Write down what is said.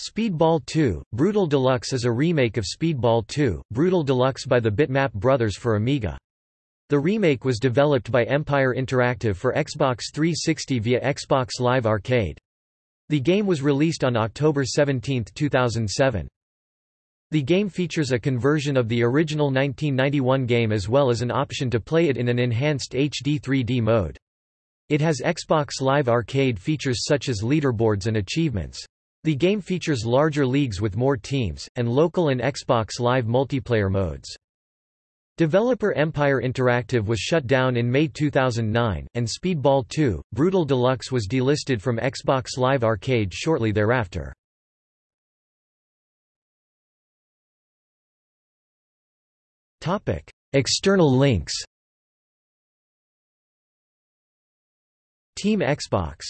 Speedball 2, Brutal Deluxe is a remake of Speedball 2, Brutal Deluxe by the Bitmap Brothers for Amiga. The remake was developed by Empire Interactive for Xbox 360 via Xbox Live Arcade. The game was released on October 17, 2007. The game features a conversion of the original 1991 game as well as an option to play it in an enhanced HD 3D mode. It has Xbox Live Arcade features such as leaderboards and achievements. The game features larger leagues with more teams, and local and Xbox Live multiplayer modes. Developer Empire Interactive was shut down in May 2009, and Speedball 2, Brutal Deluxe was delisted from Xbox Live Arcade shortly thereafter. External links Team Xbox